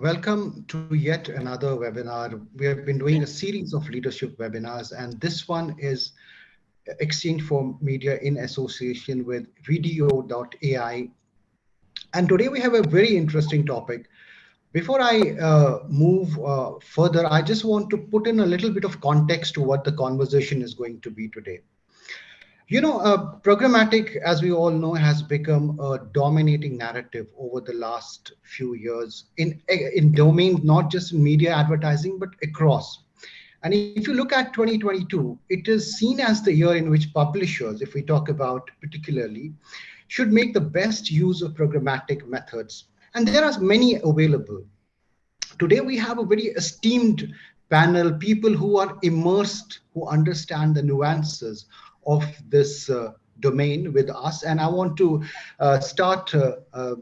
welcome to yet another webinar. We have been doing a series of leadership webinars, and this one is Exchange for Media in association with Vdo.ai. And today we have a very interesting topic. Before I uh, move uh, further, I just want to put in a little bit of context to what the conversation is going to be today. You know, uh, programmatic, as we all know, has become a dominating narrative over the last few years in, in domains, not just in media advertising, but across. And if you look at 2022, it is seen as the year in which publishers, if we talk about particularly, should make the best use of programmatic methods. And there are many available. Today, we have a very esteemed panel, people who are immersed, who understand the nuances of this uh, domain with us. And I want to uh, start uh,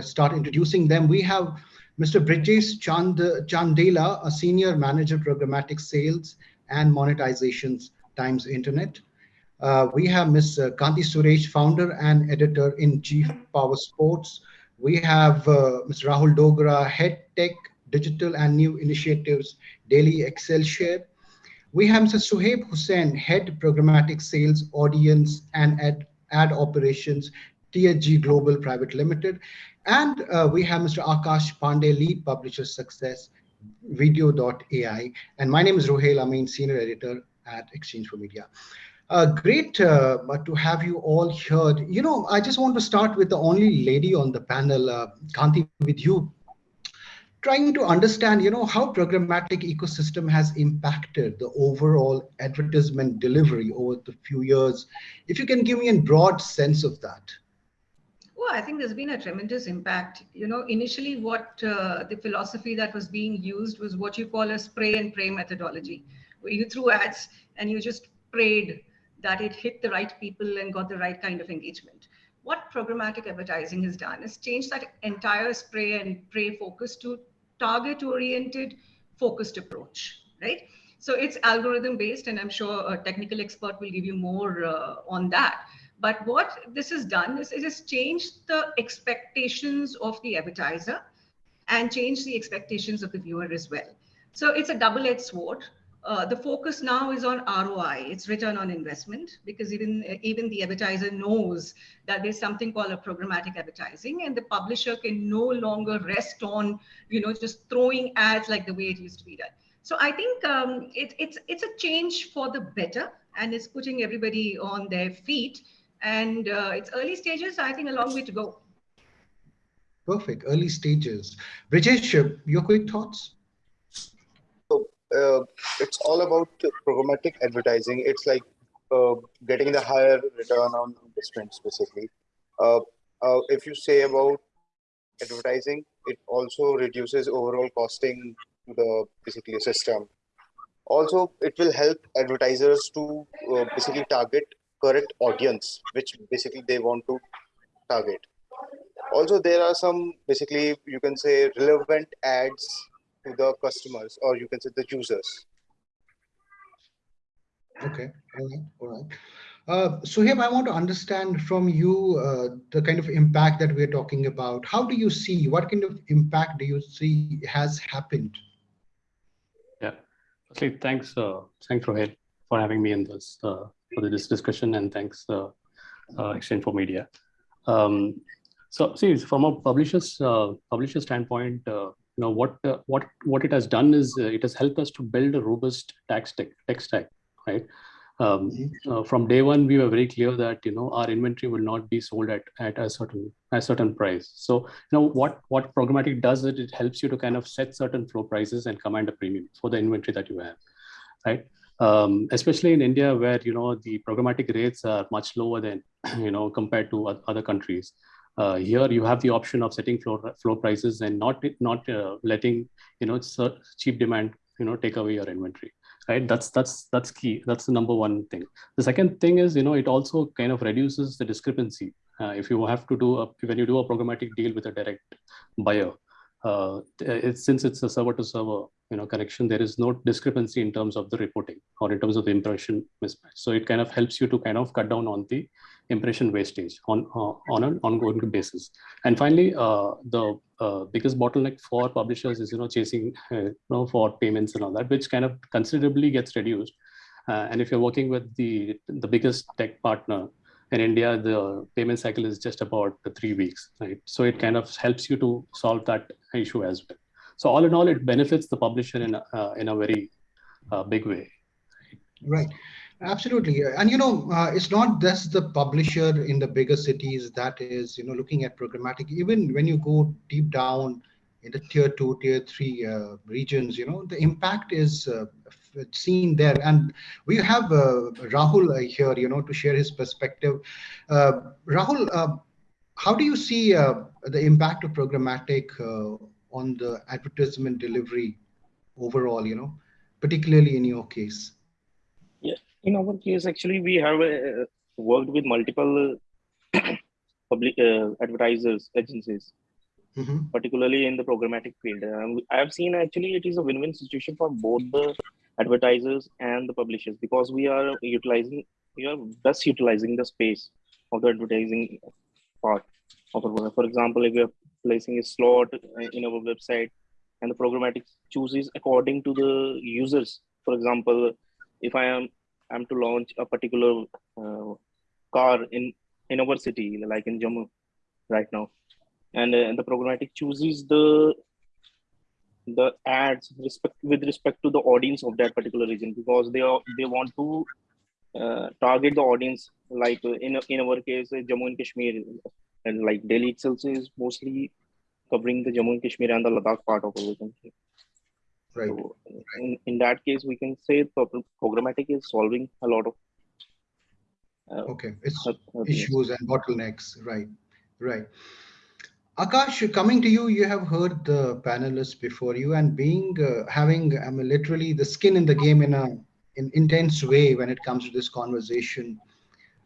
start introducing them. We have Mr. Brijesh Chand Chandela, a senior manager programmatic sales and monetizations Times Internet. Uh, we have Ms. Kanti Suresh, founder and editor in chief Power Sports. We have uh, Mr. Rahul Dogra, head tech, digital and new initiatives, Daily Excelsior. We have Mr. Suhaib Hussain, Head Programmatic Sales, Audience and Ad, ad Operations, TSG Global Private Limited. And uh, we have Mr. Akash Pandey, Lead Publisher Success, Vdo.ai. And my name is Ruhail Amin, Senior Editor at Exchange for Media. Uh, great uh, to have you all here. You know, I just want to start with the only lady on the panel, uh, Kanti, with you trying to understand, you know, how programmatic ecosystem has impacted the overall advertisement delivery over the few years. If you can give me a broad sense of that. Well, I think there's been a tremendous impact. You know, initially what uh, the philosophy that was being used was what you call a spray and pray methodology, where you threw ads and you just prayed that it hit the right people and got the right kind of engagement. What programmatic advertising has done is change that entire spray and pray focus to target oriented focused approach, right? So it's algorithm based and I'm sure a technical expert will give you more uh, on that. But what this has done is it has changed the expectations of the advertiser and changed the expectations of the viewer as well. So it's a double-edged sword. Uh, the focus now is on ROI, it's return on investment, because even, even the advertiser knows that there's something called a programmatic advertising, and the publisher can no longer rest on, you know, just throwing ads like the way it used to be done. So I think um, it, it's it's a change for the better, and it's putting everybody on their feet. And uh, it's early stages. I think a long way to go. Perfect. Early stages. Brijesh, your quick thoughts? Uh, it's all about programmatic advertising. It's like uh, getting the higher return on investment, basically. Uh, uh, if you say about advertising, it also reduces overall costing to the basically system. Also, it will help advertisers to uh, basically target correct audience, which basically they want to target. Also, there are some basically you can say relevant ads to the customers or you can say the users. Okay, all right, all right. Uh, Suhaib, I want to understand from you uh, the kind of impact that we're talking about. How do you see, what kind of impact do you see has happened? Yeah, firstly, thanks, uh, thanks Rohit for having me in this, uh, for this discussion and thanks uh, uh, Exchange for Media. Um, so see, from a publisher's, uh, publisher standpoint, uh, you know what uh, what what it has done is uh, it has helped us to build a robust tax tech stack tech stack right um, mm-hmm. uh, from day one we were very clear that you know our inventory will not be sold at at a certain a certain price so you know what what programmatic does is it helps you to kind of set certain floor prices and command a premium for the inventory that you have right um, especially in India, where you know the programmatic rates are much lower than you know compared to other countries. Uh, here you have the option of setting floor floor prices and not not uh, letting you know cheap demand you know take away your inventory right? That's that's that's key. That's the number one thing. The second thing is you know it also kind of reduces the discrepancy uh, if you have to do a, when you do a programmatic deal with a direct buyer. Uh, since it's a server to server you know connection there is no discrepancy in terms of the reporting or in terms of the impression mismatch. So it kind of helps you to kind of cut down on the impression wastage on uh, on an ongoing basis. And finally, uh, the uh, biggest bottleneck for publishers is you know chasing you know for payments and all that, which kind of considerably gets reduced. and if you're working with the the biggest tech partner in India, the payment cycle is just about three weeks, right? So it kind of helps you to solve that issue as well. So all in all, it benefits the publisher in a, uh, in a very uh, big way. Right. Absolutely. And, you know, uh, it's not just the publisher in the bigger cities that is, you know, looking at programmatic. Even when you go deep down in the tier two, tier three uh, regions, you know, the impact is uh, seen there. And we have uh, Rahul here, you know, to share his perspective. Rahul, how do you see the impact of programmatic on the advertisement delivery overall, you know, particularly in your case? In our case, actually, we have uh, worked with multiple public uh, advertisers agencies, mm-hmm. particularly in the programmatic field. Um, I have seen actually it is a win-win situation for both the advertisers and the publishers because we are utilizing, we are best utilizing the space of the advertising part of our For example, if we are placing a slot in our website and the programmatic chooses according to the users. For example, if I am I'm to launch a particular uh, car in in our city, like in Jammu right now, and, uh, the programmatic chooses the the ads respect with respect to the audience of that particular region because they are they want to uh, target the audience like uh, in in our case Jammu and Kashmir and like Delhi itself is mostly covering the Jammu and Kashmir and the Ladakh part of our country. Right. So in, in that case, we can say programmatic is solving a lot of uh, okay, it's issues and bottlenecks. Right, right. Akash, coming to you, you have heard the panelists before you, and being uh, having I mean, literally the skin in the game in a in intense way when it comes to this conversation.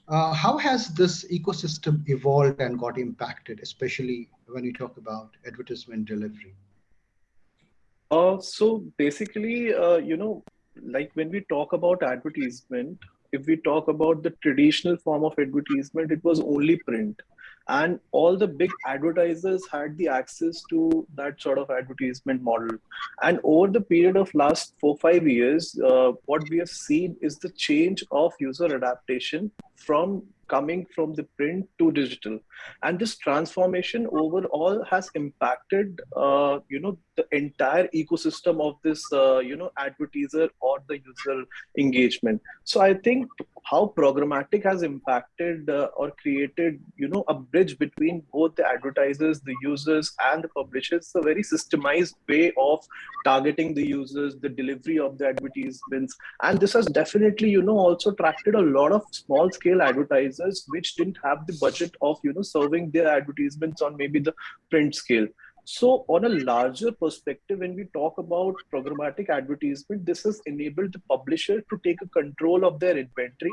Uh, how has this ecosystem evolved and got impacted, especially when you talk about advertisement delivery? Uh, so basically, uh, you know, like when we talk about advertisement, if we talk about the traditional form of advertisement, it was only print. And all the big advertisers had the access to that sort of advertisement model. And over the period of last four, five years, uh, what we have seen is the change of user adaptation from coming from the print to digital. And this transformation overall has impacted uh, you know the entire ecosystem of this uh, you know advertiser or the user engagement. So i think how programmatic has impacted uh, or created you know a bridge between both the advertisers the users and the publishers a very systemized way of targeting the users the delivery of the advertisements. And this has definitely you know also attracted a lot of small scale advertisers which didn't have the budget of you know serving their advertisements on maybe the print scale. So on a larger perspective, when we talk about programmatic advertisement, this has enabled the publisher to take a control of their inventory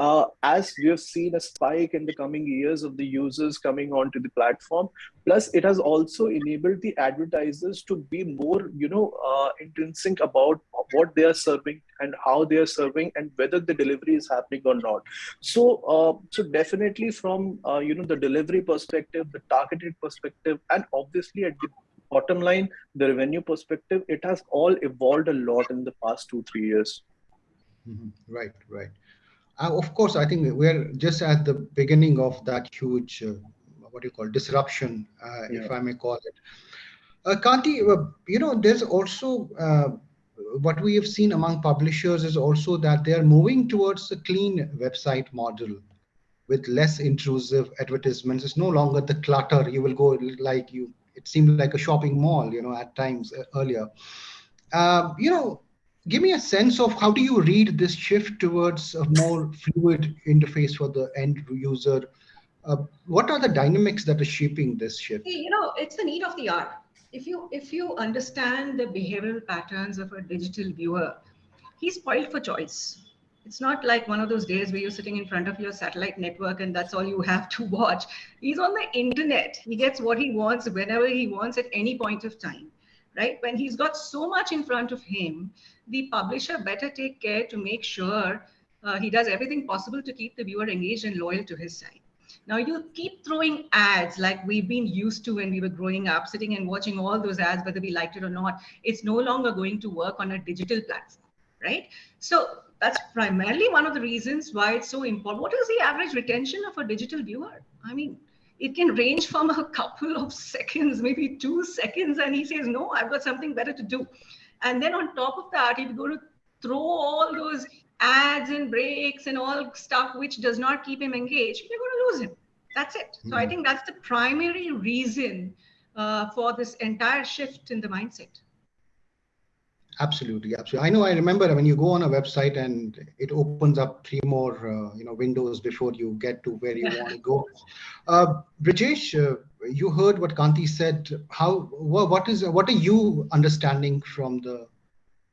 uh, as we have seen a spike in the coming years of the users coming onto the platform. Plus, it has also enabled the advertisers to be more, you know, uh, intrinsic about what they are serving and how they are serving and whether the delivery is happening or not. So, uh, so definitely from uh, you know the delivery perspective, the targeted perspective, and obviously at the bottom line, the revenue perspective, it has all evolved a lot in the past two three years. Mm -hmm. Right, right. Uh, of course, I think we're just at the beginning of that huge, uh, what do you call, disruption, uh, yeah. if I may call it. Uh, Kanti, uh, you know, there's also uh, what we have seen among publishers is also that they are moving towards a clean website model with less intrusive advertisements. It's no longer the clutter. You will go like you. It seemed like a shopping mall, you know, at times earlier. you know, give me a sense of how do you read this shift towards a more fluid interface for the end user? Uh, what are the dynamics that are shaping this shift? You know, it's the need of the hour. If you if you understand the behavioral patterns of a digital viewer, he's spoiled for choice. It's not like one of those days where you're sitting in front of your satellite network and that's all you have to watch. He's on the internet. He gets what he wants whenever he wants at any point of time right? When he's got so much in front of him, the publisher better take care to make sure Uh, he does everything possible to keep the viewer engaged and loyal to his site. Now you keep throwing ads like we've been used to when we were growing up, sitting and watching all those ads, whether we liked it or not. It's no longer going to work on a digital platform, right? So that's primarily one of the reasons why it's so important. What is the average retention of a digital viewer? I mean, it can range from a couple of seconds, maybe two seconds, and he says, no, I've got something better to do. And then on top of that, you go to throw all those ads and breaks and all stuff which does not keep him engaged, you're going to lose him. That's it. So I hmm. think that's the primary reason uh, for this entire shift in the mindset. Absolutely, absolutely. I know. I remember when you go on a website and it opens up three more, uh, you know, windows before you get to where you want to go. Uh, Brijesh, uh, you heard what Kanti said. How? What is? What are you understanding from the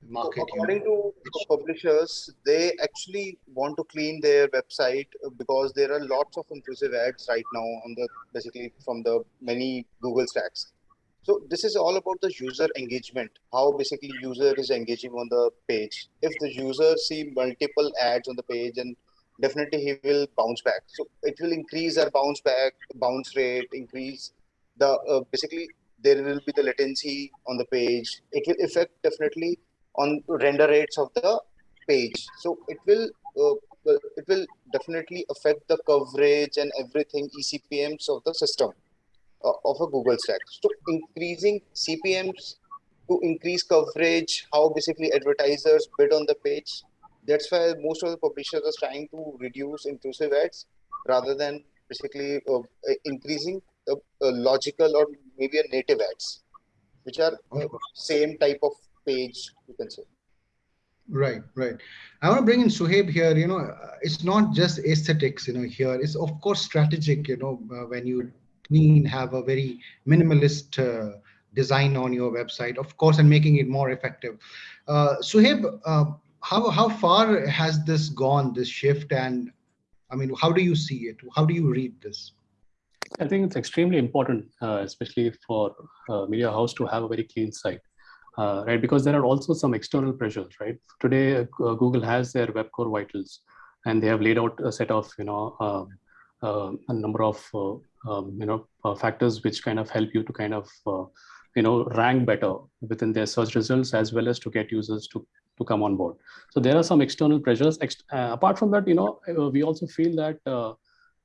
market? So according to publishers, they actually want to clean their website because there are lots of intrusive ads right now on the basically from the many Google stacks. So this is all about the user engagement, how basically user is engaging on the page. If the user see multiple ads on the page and definitely he will bounce back. So it will increase our bounce back, bounce rate, increase the uh, basically there will be the latency on the page. It will affect definitely on render rates of the page. So it will uh, it will definitely affect the coverage and everything ECPMs of the system of a Google stack. So increasing CPMs to increase coverage, how basically advertisers bid on the page. That's why most of the publishers are trying to reduce intrusive ads rather than basically uh, increasing a logical or maybe a native ads, which are same type of page, you can say. Right, right. I want to bring in Suhaib here. You know, it's not just aesthetics. You know, here it's of course strategic. You know, uh, when you clean, have a very minimalist uh, design on your website, of course, and making it more effective. Uh, uh, how how far has this gone? This shift, and I mean, how do you see it? How do you read this? I think it's extremely important, uh, especially for uh, media house to have a very clean site uh, right? Because there are also some external pressures, right? Today, uh, Google has their web core vitals, and they have laid out a set of, you know, um, uh, a number of, uh, um, you know, uh, factors which kind of help you to kind of, uh, you know, rank better within their search results as well as to get users to to come on board. So there are some external pressures. Ex apart from that, you know, we also feel that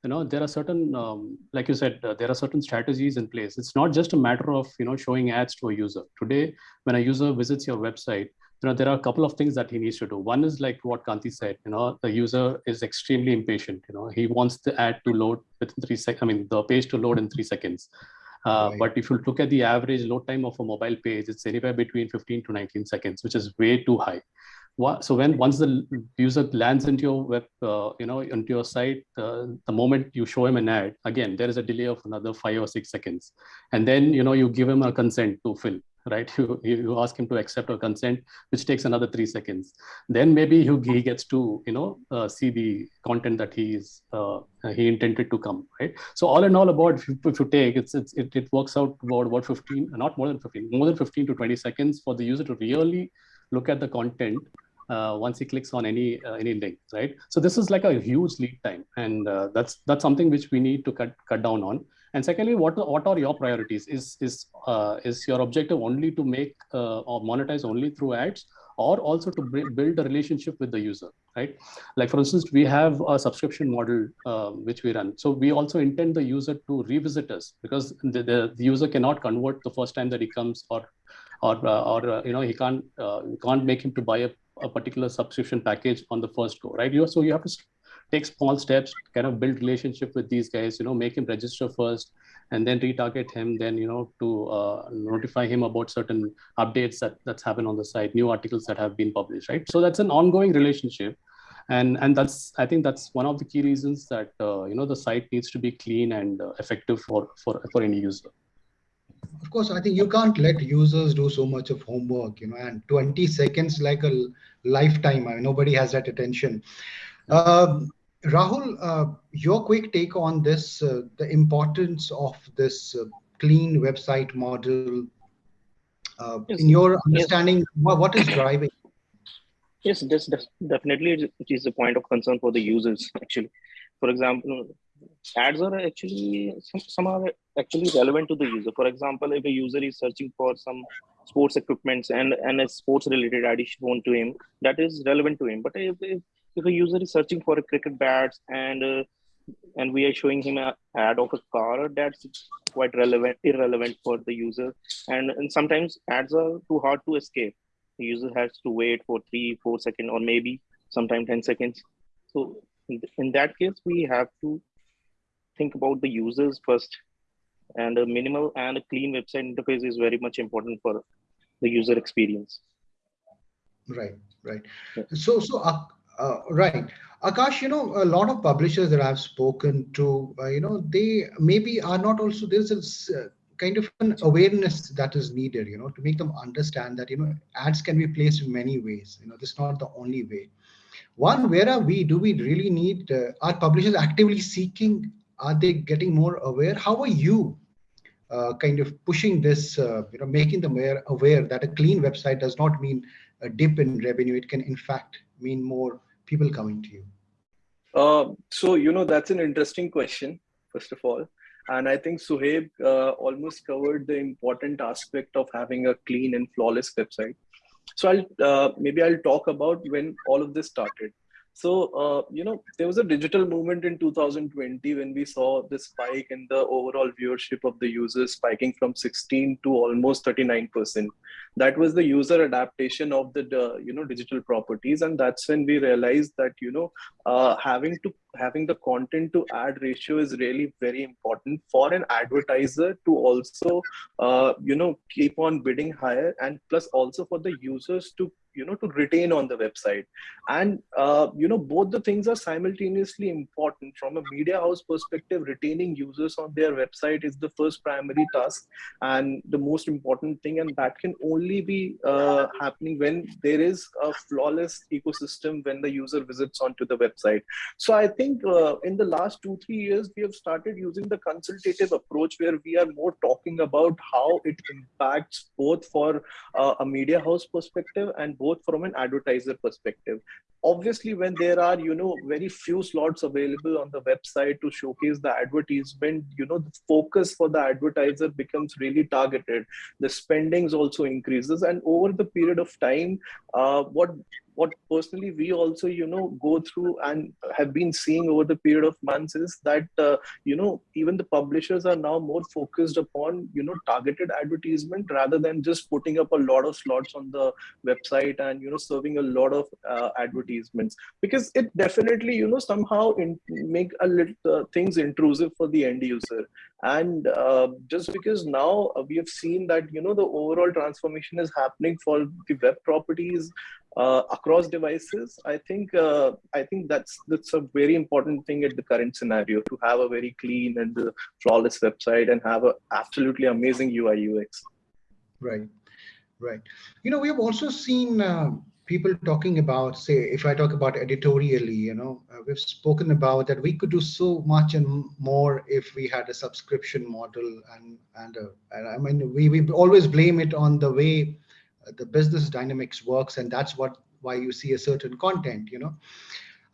you know there are certain um, like you said uh, there are certain strategies in place it's not just a matter of you know showing ads to a user today when a user visits your website you know there are a couple of things that he needs to do. One is like what kanti said you know the user is extremely impatient you know. He wants the ad to load within three seconds i mean the page to load in three seconds. Uh, right. But if you look at the average load time of a mobile page, it's anywhere between 15 to 19 seconds, which is way too high. So when once the user lands into your web uh, you know into your site uh, the moment you show him an ad again there is a delay of another five or six seconds. And then you know you give him a consent to fill right you, you ask him to accept or consent which takes another three seconds then maybe he, he gets to you know uh, see the content that he is uh, he intended to come right so all in all about if you, if you take it's, it's it, it works out about about 15 not more than 15 more than 15 to 20 seconds for the user to really look at the content uh, once he clicks on any uh, any link, right? So this is like a huge lead time, and uh, that's that's something which we need to cut cut down on. And secondly, what what are your priorities? Is is uh, is your objective only to make uh, or monetize only through ads, or also to build a relationship with the user, right? Like for instance, we have a subscription model uh, which we run. So we also intend the user to revisit us because the, the, the user cannot convert the first time that he comes or or, or you know he can't can't make him to buy a a particular subscription package on the first go, right? You so you have to take small steps, kind of build relationship with these guys, you know, make him register first, and then retarget him. Then you know to uh, notify him about certain updates that that's happened on the site, new articles that have been published, right? So that's an ongoing relationship, and and that's I think that's one of the key reasons that uh, you know the site needs to be clean and uh, effective for for for any user of course, I think you can't let users do so much of homework, you know, and 20 seconds like a lifetime. I mean, nobody has that attention. Um, Rahul, uh, your quick take on this, uh, the importance of this uh, clean website model. Uh, yes. In your understanding, yes. what, what is driving? Yes, this definitely it is a point of concern for the users. Actually, for example, ads are actually some, some are actually relevant to the user. For example, if a user is searching for some sports equipments and and a sports related ad is shown to him, that is relevant to him. But if, if, if a user is searching for a cricket bats and uh, and we are showing him an ad of a car, that's quite relevant irrelevant for the user. And and sometimes ads are too hard to escape. The user has to wait for three, four seconds, or maybe sometime 10 seconds. So in that case, we have to think about the users first and a minimal and a clean website interface is very much important for the user experience right right so so uh, right. Akash you know a lot of publishers that i've spoken to uh, you know they maybe are not also there's a uh, kind of an awareness that is needed you know to make them understand that you know ads can be placed in many ways you know this is not the only way. One where are we? Do we really need uh, are publishers actively seeking are they getting more aware? How are you uh, kind of pushing this, uh, you know, making them aware, aware that a clean website does not mean a dip in revenue. It can, in fact, mean more people coming to you. Uh, so, you know, that's an interesting question, first of all. And I think Suhaib uh, almost covered the important aspect of having a clean and flawless website. So I'll uh, maybe I'll talk about when all of this started. So, uh, you know, there was a digital movement in 2020 when we saw the spike in the overall viewership of the users spiking from 16 to almost 39%. That was the user adaptation of the, uh, you know, digital properties. And that's when we realized that, you know, uh, having to having the content to ad ratio is really very important for an advertiser to also, uh, you know, keep on bidding higher and plus also for the users to you know to retain on the website. And uh, you know both the things are simultaneously important. From a media house perspective retaining users on their website is the first primary task and the most important thing. And that can only be uh, happening when there is a flawless ecosystem when the user visits onto the website. So i think uh, in the last two three years we have started using the consultative approach where we are more talking about how it impacts both for uh, a media house perspective and both from an advertiser perspective. Obviously when there are you know very few slots available on the website to showcase the advertisement you know the focus for the advertiser becomes really targeted. The spendings also increases. And over the period of time uh, what what personally we also you know go through and have been seeing over the period of months is that uh, you know even the publishers are now more focused upon you know targeted advertisement rather than just putting up a lot of slots on the website and you know serving a lot of uh, advertisements. Because it definitely you know somehow in, make a little uh, things intrusive for the end user and uh, just because now we have seen that you know the overall transformation is happening for the web properties uh, across devices i think uh, i think that's that's a very important thing at the current scenario to have a very clean and uh, flawless website and have a absolutely amazing ui ux right. Right. You know we have also seen uh, people talking about say if i talk about editorially you know uh, we've spoken about that we could do so much and more if we had a subscription model and and, uh, and i mean we, we always blame it on the way the business dynamics works and that's what why you see a certain content you know.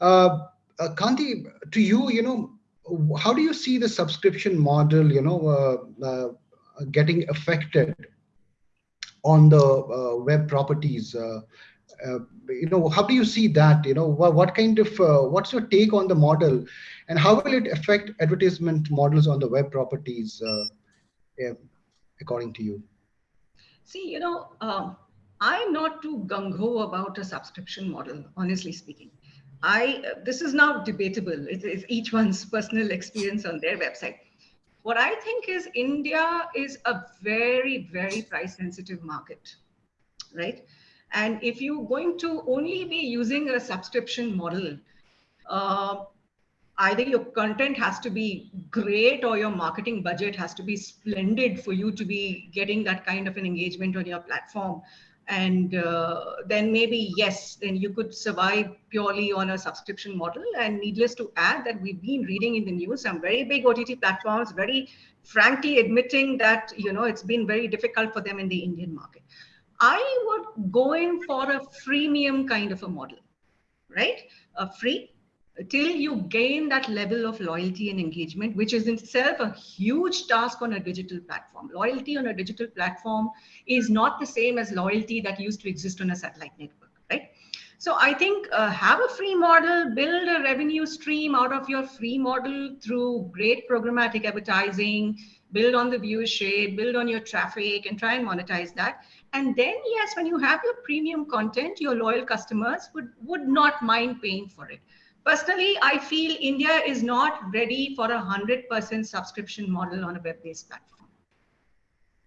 Uh, uh, Kanti, to you you know how do you see the subscription model you know uh, uh getting affected on the uh, web properties uh, Uh, you know how do you see that you know what, what kind of uh, what's your take on the model and how will it affect advertisement models on the web properties uh, according to you See, you know, um, I'm not too gung ho about a subscription model, honestly speaking. I this is now debatable. It is each one's personal experience on their website. What I think is India is a very, very price sensitive market, right? And if you're going to only be using a subscription model, uh, either your content has to be great or your marketing budget has to be splendid for you to be getting that kind of an engagement on your platform. And uh, then maybe yes then you could survive purely on a subscription model. And needless to add that we've been reading in the news some very big ott platforms very frankly admitting that you know it's been very difficult for them in the indian market I would go in for a freemium kind of a model, right? A free till you gain that level of loyalty and engagement, which is itself a huge task on a digital platform. Loyalty on a digital platform is not the same as loyalty that used to exist on a satellite network, right? So I think uh, have a free model, build a revenue stream out of your free model through great programmatic advertising, build on the viewership, build on your traffic and try and monetize that. And then yes, when you have your premium content, your loyal customers would, would not mind paying for it. Personally, I feel India is not ready for a 100% subscription model on a web-based platform.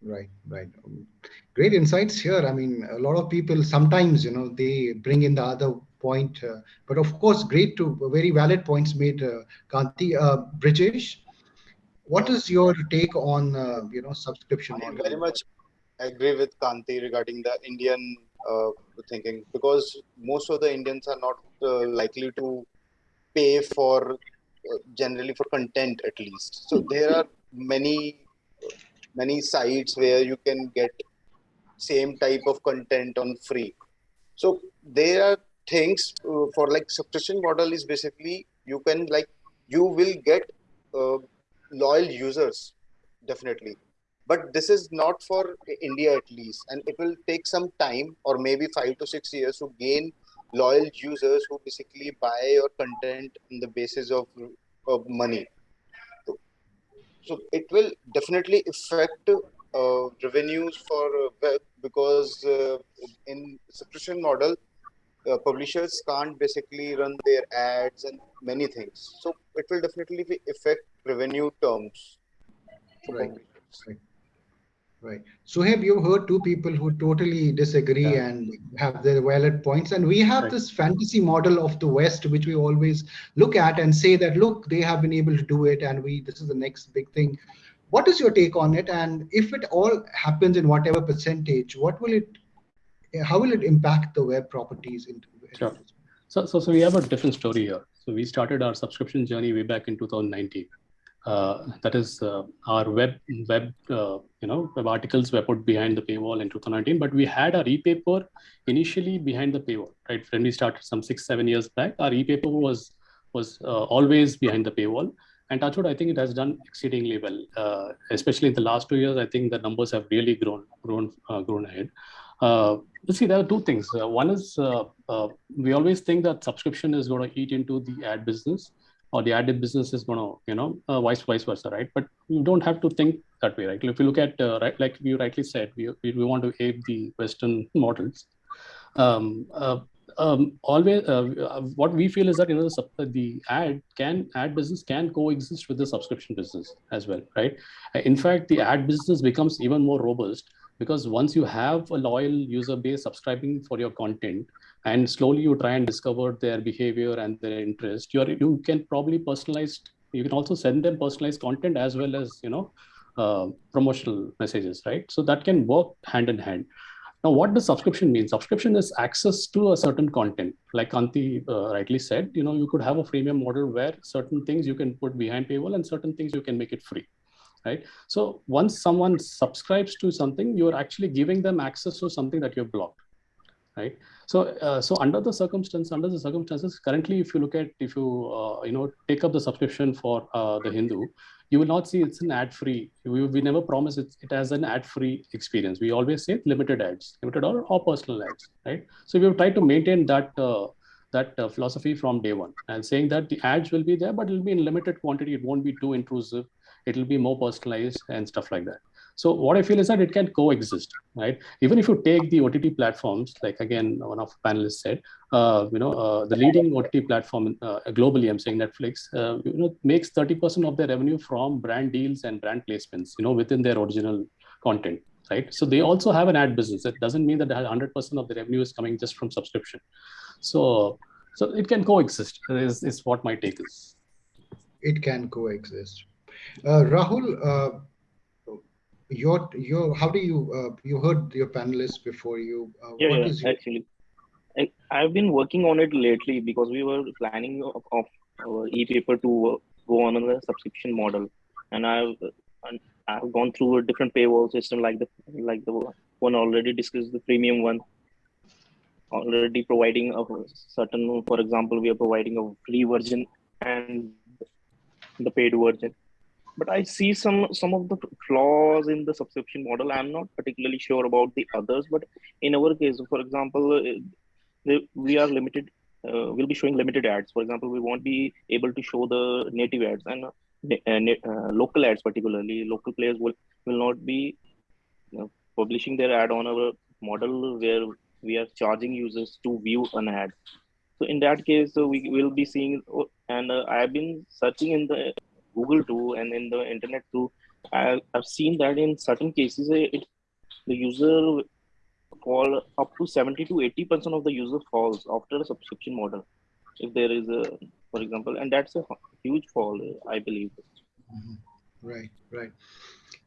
Right, right. Great insights here. I mean, a lot of people sometimes, you know, they bring in the other point, uh, but of course, great to very valid points made, uh, Kanti. Uh, Brijesh, what is your take on, uh, you know, subscription I model? Very much agree with Kanti regarding the Indian uh, thinking because most of the Indians are not uh, likely to pay for uh, generally for content at least. So there are many many sites where you can get same type of content on free so there are things uh, for like subscription model is basically you can like you will get uh, loyal users definitely but this is not for india at least and it will take some time or maybe 5 to 6 years to gain loyal users who basically buy your content on the basis of, of money so it will definitely affect uh, revenues for uh, web because uh, in subscription model, uh, publishers can't basically run their ads and many things. So it will definitely affect revenue terms. Right. right. Right. So have you heard two people who totally disagree yeah. and have their valid points? And we have right. this fantasy model of the West, which we always look at and say that, look, they have been able to do it. And we, this is the next big thing. What is your take on it? And if it all happens in whatever percentage, what will it, how will it impact the web properties? Into sure. So, so, so we have a different story here. So we started our subscription journey way back in 2019. Uh, that is uh, our web web uh, you know web articles were put behind the paywall in 2019 but we had our e-paper initially behind the paywall right? When we started some six seven years back our e-paper was was uh, always behind the paywall. And touchwood i think it has done exceedingly well uh, especially in the last two years i think the numbers have really grown grown grown ahead. Let's see there are two things. One is we always think that subscription is going to eat into the ad business or the ad business is going to, you know, uh, vice vice versa, right? But you don't have to think that way, right? If you look at, uh, right, like you rightly said, we, we, want to ape the Western models. Um, uh, um, always, uh, what we feel is that you know the, the ad can ad business can coexist with the subscription business as well, right? In fact, the ad business becomes even more robust because once you have a loyal user base subscribing for your content, and slowly you try and discover their behavior and their interest. You are you can probably personalize you can also send them personalized content as well as you know uh, promotional messages right? So that can work hand in hand. Now what does subscription mean? Subscription is access to a certain content. Like kanti uh, rightly said you know you could have a freemium model where certain things you can put behind paywall and certain things you can make it free right? So once someone subscribes to something you're actually giving them access to something that you've blocked right? So uh, so under the circumstance under the circumstances currently if you look at if you uh, you know take up the subscription for uh, the hindu you will not see it's an ad free we, we never promise it, it as an ad free experience. We always say limited ads limited or, or personal ads right? So we have tried to maintain that uh, that uh, philosophy from day one and saying that the ads will be there but it will be in limited quantity. It won't be too intrusive. It will be more personalized and stuff like that so what I feel is that it can coexist, right? Even if you take the OTT platforms, like again, one of the panelists said, uh, you know, uh, the leading OTT platform uh, globally, I'm saying Netflix, uh, you know, makes 30% of their revenue from brand deals and brand placements, you know, within their original content, right? So they also have an ad business. It doesn't mean that 100% of the revenue is coming just from subscription. So, so it can coexist. Is is what my take is. It can coexist. Uh, Rahul uh, your your how do you uh, you heard your panelists before you uh, yeah, yeah your... actually. And i've been working on it lately because we were planning of, of our e-paper to go on a subscription model. And i've and i've gone through a different paywall system like the like the one already discussed the premium one. Already providing a certain for example we are providing a free version and the paid version but i see some some of the flaws in the subscription model. I'm not particularly sure about the others but in our case for example uh, we are limited uh, we'll be showing limited ads. For example we won't be able to show the native ads and uh, uh local ads particularly. Local players will will not be you know, publishing their ad on our model where we are charging users to view an ad. So in that case uh, we will be seeing oh, and uh, i've been searching in the google too and in the internet too I, have seen that in certain cases uh, it, the user fall up to 70 to 80 percent of the user falls after a subscription model if there is a for example and that's a huge fall i believe mm-hmm. right right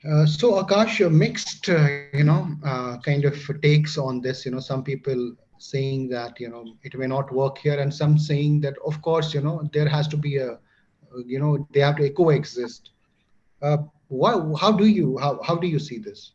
uh, so Akash, mixed, uh, you know, uh, kind of takes on this. You know, some people saying that you know it may not work here, and some saying that of course you know there has to be a, you know, they have to coexist. Uh, why, how do you how how do you see this?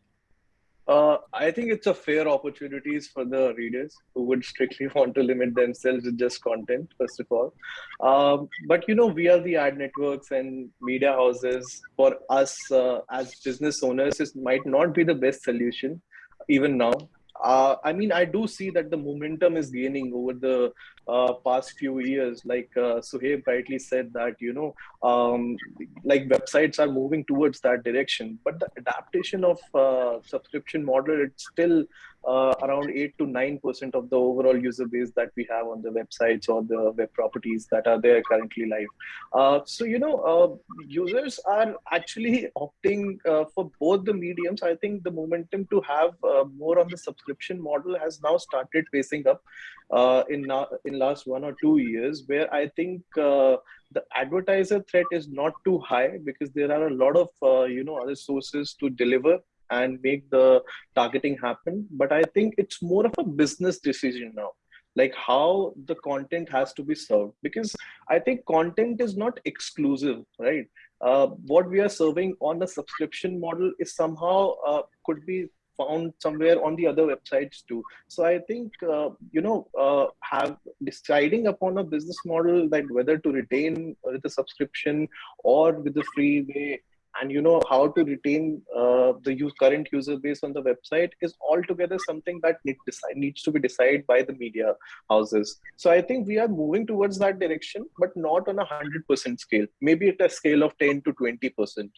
Uh, I think it's a fair opportunities for the readers who would strictly want to limit themselves to just content, first of all. Um, but you know, we are the ad networks and media houses. For us uh, as business owners, it might not be the best solution, even now. Uh, I mean, I do see that the momentum is gaining over the uh, past few years. Like uh, Suhaib rightly said that, you know, um, like websites are moving towards that direction. But the adaptation of uh, subscription model, it's still uh, around 8 to 9% of the overall user base that we have on the websites or the web properties that are there currently live. Uh, so, you know, uh, users are actually opting uh, for both the mediums. I think the momentum to have uh, more on the subscription model has now started facing up uh, in, in last one or two years, where I think the advertiser threat is not too high because there are a lot of you know other sources to deliver and make the targeting happen. But I think it's more of a business decision now like how the content has to be served. Because i think content is not exclusive right? Uh, what we are serving on the subscription model is somehow uh, could be found somewhere on the other websites too. So i think uh, you know uh, have deciding upon a business model that whether to retain with a subscription or with the free way and you know how to retain uh, the use, current user base on the website is altogether something that need decide, needs to be decided by the media houses. So i think we are moving towards that direction but not on a 100% scale. Maybe at a scale of 10 to 20%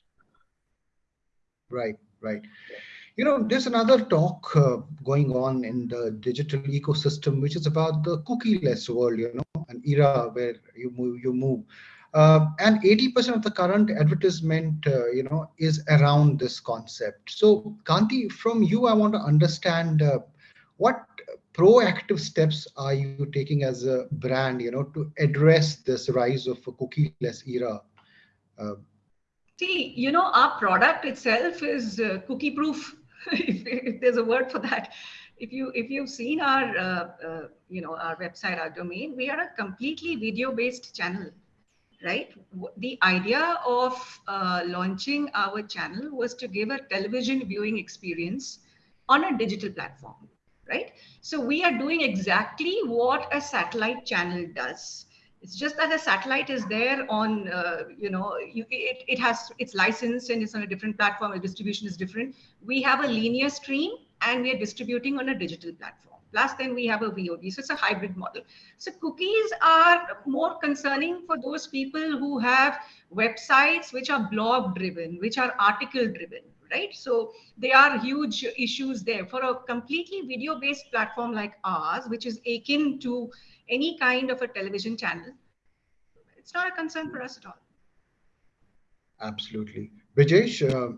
right right. You know there's another talk uh, going on in the digital ecosystem which is about the cookieless world you know an era where you move you move uh, and 80% of the current advertisement, uh, you know, is around this concept. So Kanti, from you, I want to understand uh, what proactive steps are you taking as a brand, you know, to address this rise of a cookieless era? Uh, See, you know, our product itself is uh, cookie proof, if, if, there's a word for that. If you if you've seen our uh, you know our website, our domain, we are a completely video-based channel right? The idea of uh, launching our channel was to give a television viewing experience on a digital platform, right? So we are doing exactly what a satellite channel does. It's just that the satellite is there on, uh, you know, you, it, it has, it's licensed and it's on a different platform, the distribution is different. We have a linear stream and we are distributing on a digital platform. Plus, then we have a VOD. So it's a hybrid model. So cookies are more concerning for those people who have websites which are blog driven, which are article driven, right? So they are huge issues there. For a completely video based platform like ours, which is akin to any kind of a television channel, it's not a concern for us at all. Absolutely. Brijesh, uh,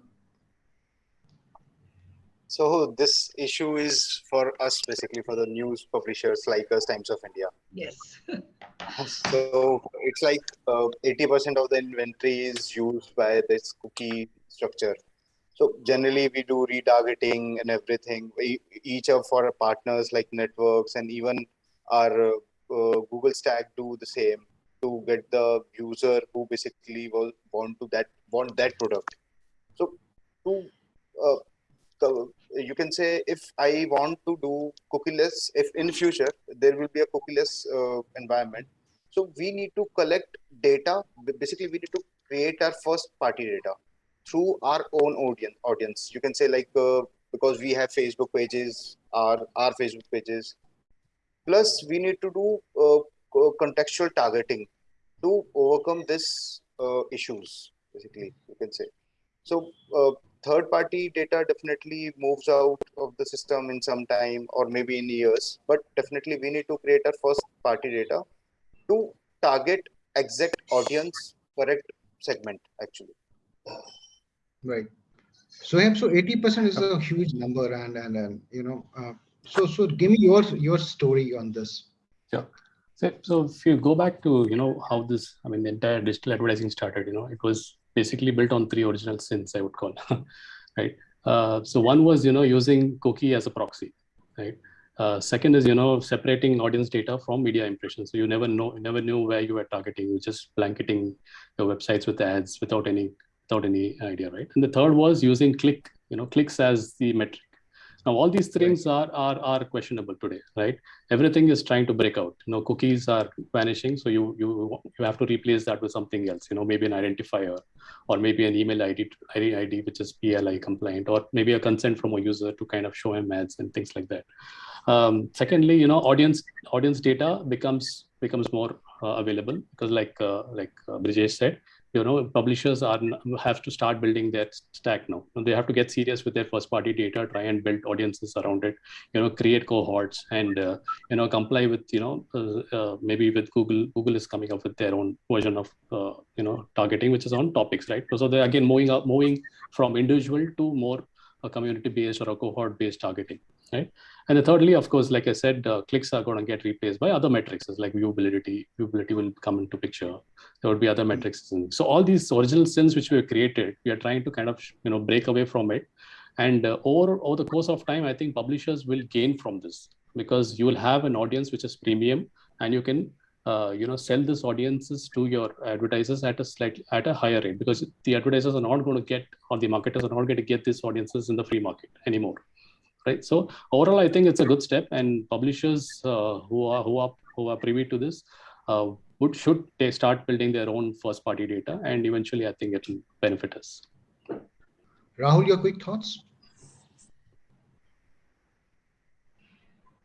so this issue is for us, basically for the news publishers like us, Times of India. Yes. so it's like 80% uh, of the inventory is used by this cookie structure. So generally we do retargeting and everything. We, each of our partners like networks and even our uh, Google Stack do the same to get the user who basically will want to that want that product. So to uh, you can say if I want to do cookieless, if in future there will be a cookieless uh, environment, so we need to collect data. Basically, we need to create our first party data through our own audience. Audience, you can say like uh, because we have Facebook pages, our our Facebook pages. Plus, we need to do uh, contextual targeting to overcome this uh, issues. Basically, you can say. So uh, third party data definitely moves out of the system in some time or maybe in years, but definitely we need to create our first party data to target exact audience correct segment actually. Right. So, so 80% is a huge number and, and, and you know, uh, so, so give me your, your story on this. Sure. So, so if you go back to, you know, how this, I mean, the entire digital advertising started, you know, it was basically built on three original sins, I would call, right? Uh, so one was, you know, using cookie as a proxy, right? Uh, second is, you know, separating audience data from media impressions. So you never know, you never knew where you were targeting. You just blanketing your websites with ads without any, without any idea, right? And the third was using click, you know, clicks as the metric. Now, all these things right. are, are, are questionable today, right? Everything is trying to break out. You know, cookies are vanishing. So you, you, you have to replace that with something else, you know, maybe an identifier or maybe an email ID, ID, ID, which is PLI compliant, or maybe a consent from a user to kind of show him ads and things like that. Um, secondly, you know, audience audience data becomes becomes more uh, available because, like uh, like uh, Brijesh said, you know publishers are have to start building their stack now. They have to get serious with their first party data try and build audiences around it you know create cohorts and uh, you know comply with you know uh, uh, maybe with google google is coming up with their own version of uh, you know targeting which is on topics right? So they're again moving up moving from individual to more a community based or a cohort based targeting right? And then thirdly, of course, like I said, uh, clicks are going to get replaced by other metrics like viewability. Viewability will come into picture. There would be other metrics. So all these original sins which we created, we are trying to kind of you know break away from it. And uh, over over the course of time, I think publishers will gain from this because you will have an audience which is premium, and you can uh, you know sell this audiences to your advertisers at a slightly at a higher rate because the advertisers are not going to get or the marketers are not going to get these audiences in the free market anymore right? So overall, I think it's a good step, and publishers uh, who are who are who are privy to this uh, would should they start building their own first party data, and eventually, I think it will benefit us. Rahul, your quick thoughts.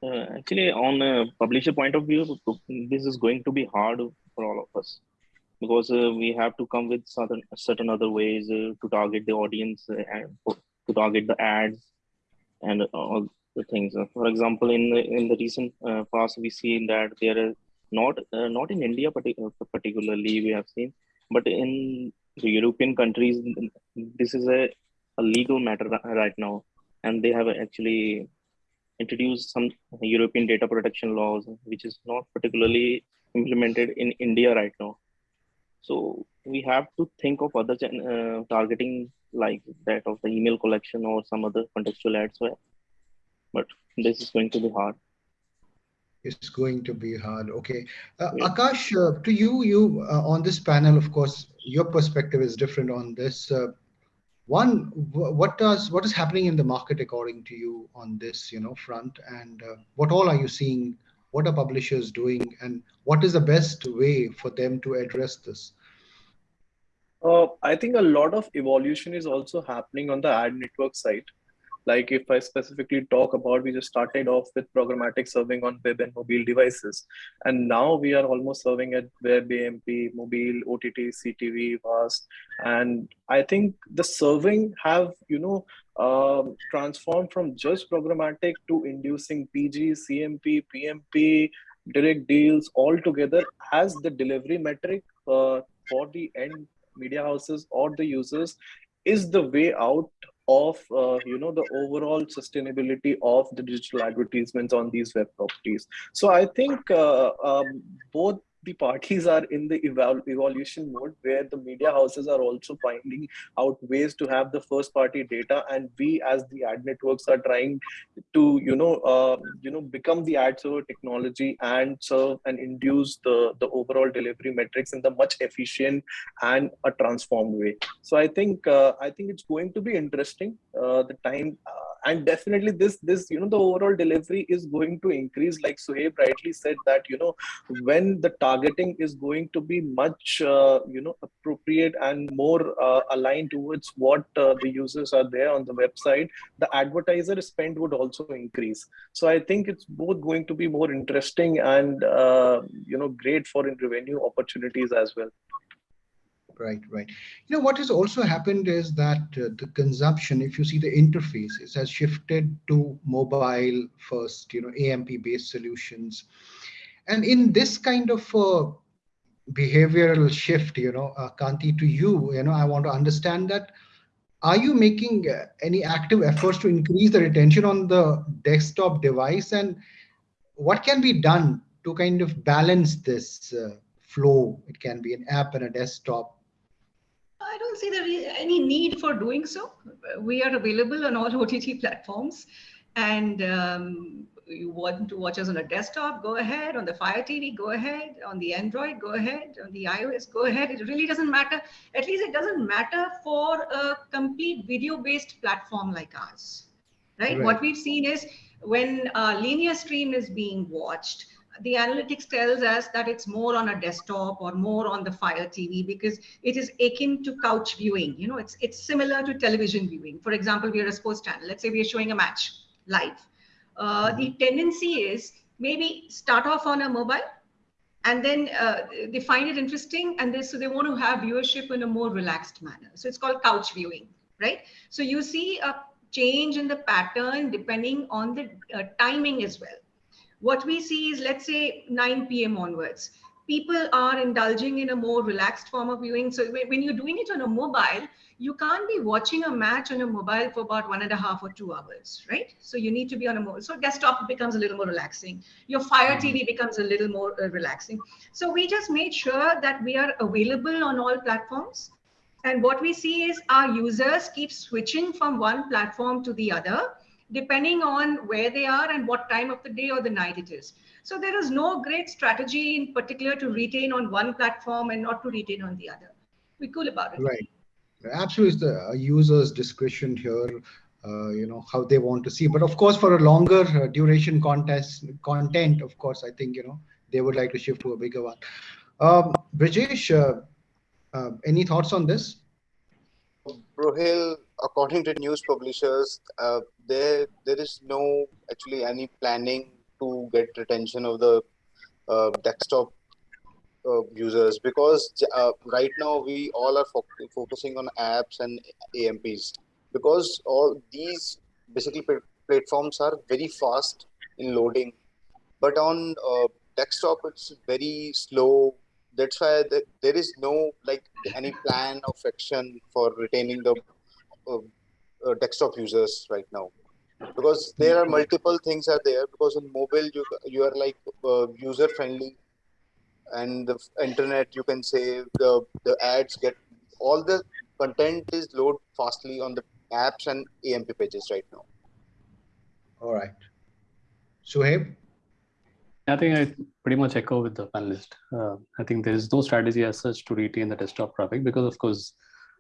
Uh, actually, on a publisher point of view, this is going to be hard for all of us because uh, we have to come with certain certain other ways uh, to target the audience uh, and to target the ads and all the things. For example, in the, in the recent uh, past, we see that there are not uh, not in India particularly we have seen, but in the European countries, this is a, a legal matter right now, and they have actually introduced some European data protection laws, which is not particularly implemented in India right now. So we have to think of other uh, targeting like that of the email collection or some other contextual ads. Where, but this is going to be hard. It's going to be hard. Okay, uh, yeah. Akash, uh, to you, you uh, on this panel, of course, your perspective is different on this. Uh, one, what does what is happening in the market according to you on this, you know, front, and uh, what all are you seeing? What are publishers doing, and what is the best way for them to address this? Uh, I think a lot of evolution is also happening on the ad network side. Like if I specifically talk about, we just started off with programmatic serving on web and mobile devices. And now we are almost serving at web, AMP, mobile, OTT, CTV, VAST. And I think the serving have, you know, um, transformed from just programmatic to inducing PG, CMP, PMP, direct deals all together as the delivery metric uh, for the end media houses or the users is the way out of uh, you know the overall sustainability of the digital advertisements on these web properties. So i think uh, um, both the parties are in the evol evolution mode where the media houses are also finding out ways to have the first party data and we as the ad networks are trying to you know uh, you know become the ad server technology and serve and induce the the overall delivery metrics in the much efficient and a transformed way. So i think uh, i think it's going to be interesting. Uh, the time uh, and definitely this this you know the overall delivery is going to increase. Like Suhaib rightly said that you know when the targeting is going to be much uh, you know appropriate and more uh, aligned towards what uh, the users are there on the website the advertiser spend would also increase. So i think it's both going to be more interesting and uh, you know great for revenue opportunities as well right right. You know what has also happened is that uh, the consumption if you see the interfaces has shifted to mobile first you know amp based solutions. And in this kind of uh, behavioral shift you know uh, kanti to you you know i want to understand that are you making uh, any active efforts to increase the retention on the desktop device? And what can be done to kind of balance this uh, flow? It can be an app and a desktop I don't see there is any need for doing so. We are available on all OTT platforms. And um, you want to watch us on a desktop, go ahead. On the Fire TV, go ahead. On the Android, go ahead. On the iOS, go ahead. It really doesn't matter. At least it doesn't matter for a complete video-based platform like ours, right? right? What we've seen is when a linear stream is being watched, the analytics tells us that it's more on a desktop or more on the Fire TV because it is akin to couch viewing. You know, it's it's similar to television viewing. For example, we are a sports channel. Let's say we are showing a match live. Uh, the tendency is maybe start off on a mobile and then uh, they find it interesting and they, so they want to have viewership in a more relaxed manner. So it's called couch viewing, right? So you see a change in the pattern depending on the uh, timing as well what we see is, let's say 9 p.m. onwards, people are indulging in a more relaxed form of viewing. So when you're doing it on a mobile, you can't be watching a match on a mobile for about one and a half or two hours, right? So you need to be on a mobile. So desktop becomes a little more relaxing. Your Fire TV mm-hmm. becomes a little more uh, relaxing. So we just made sure that we are available on all platforms. And what we see is our users keep switching from one platform to the other depending on where they are and what time of the day or the night it is. So there is no great strategy in particular to retain on one platform and not to retain on the other. We're cool about it. Right. Absolutely, it's the uh, user's discretion here. Uh, you know how they want to see, but of course, for a longer uh, duration contest content, of course, I think you know they would like to shift to a bigger one. Um, Brijesh, uh, uh, any thoughts on this? Ruhail, according to news publishers, uh, there there is no actually any planning to get retention of the uh, desktop uh, users because uh, right now we all are fo focusing on apps and AMPs because all these basically platforms are very fast in loading, but on uh, desktop it's very slow. That's why th there is no like any plan of action for retaining the uh, uh, desktop users right now because there are multiple things are there because in mobile you you are like uh, user friendly and the internet you can say the the ads get all the content is load fastly on the apps and amp pages right now all right Suhaib? I think I pretty much echo with the panelist. Uh, I think there is no strategy as such to retain the desktop traffic because, of course,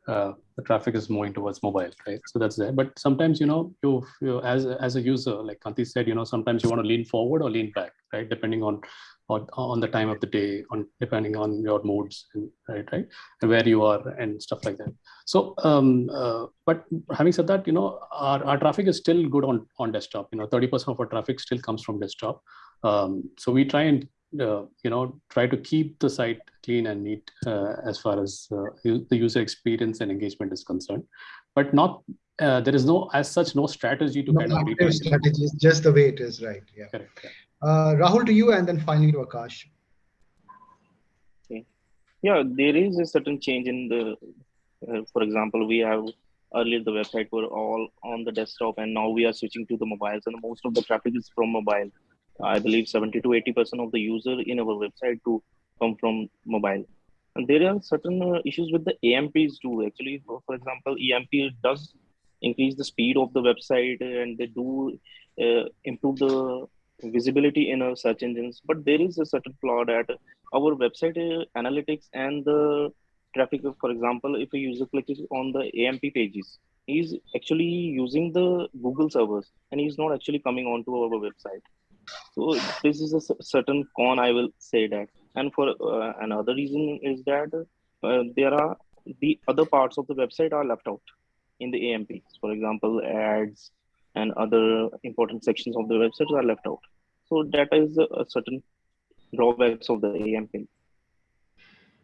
uh, the traffic is moving towards mobile, right? So that's there. But sometimes, you know, you, you as as a user, like Kanti said, you know, sometimes you want to lean forward or lean back, right? Depending on on, on the time of the day, on depending on your moods, and, right, right, and where you are and stuff like that. So, um, uh, but having said that, you know, our, our traffic is still good on on desktop. You know, 30% of our traffic still comes from desktop. Um, so we try and uh, you know try to keep the site clean and neat uh, as far as uh, the user experience and engagement is concerned. But not uh, there is no as such no strategy to no kind of strategy is just the way it is right yeah. Correct, yeah. Uh, rahul to you and then finally to akash. Okay. yeah there is a certain change in the uh, for example we have earlier the website were all on the desktop and now we are switching to the mobiles and most of the traffic is from mobile I believe 70 to 80% of the user in our website to come from mobile. And there are certain uh, issues with the AMPs too. Actually, for, example, AMP does increase the speed of the website and they do uh, improve the visibility in our search engines. But there is a certain flaw that our website uh, analytics and the traffic, for example, if a user clicks on the AMP pages, he's actually using the Google servers and he's not actually coming onto our website. So this is a certain con, I will say that. And for uh, another reason is that uh, there are the other parts of the website are left out in the AMP. For example, ads and other important sections of the website are left out. So that is a, a certain drawbacks of the AMP.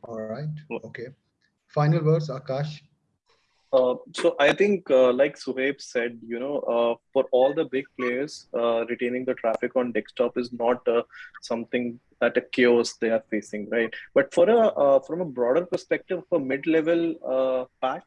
All right. Okay. Final words, Akash. Uh, so I think, uh, like Suhaib said, you know, uh, for all the big players, uh, retaining the traffic on desktop is not uh, something that a chaos they are facing, right? But for a from a broader perspective, for mid-level pack,